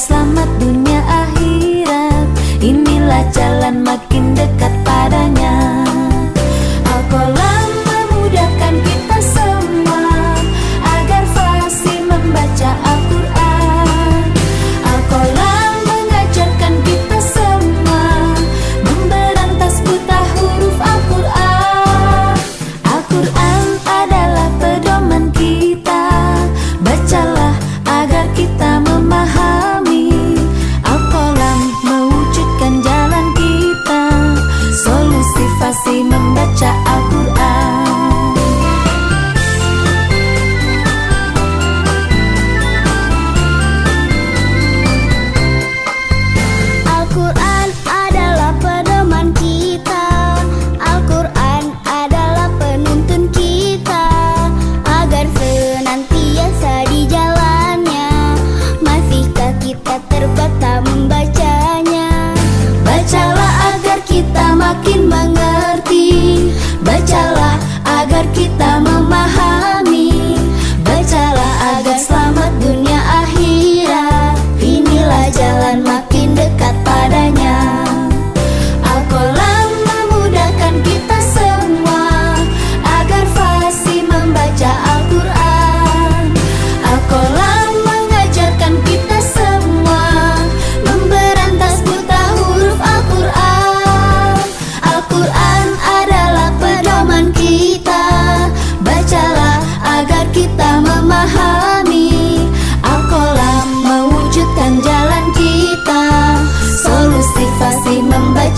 selamat última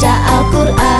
membaca Al-Quran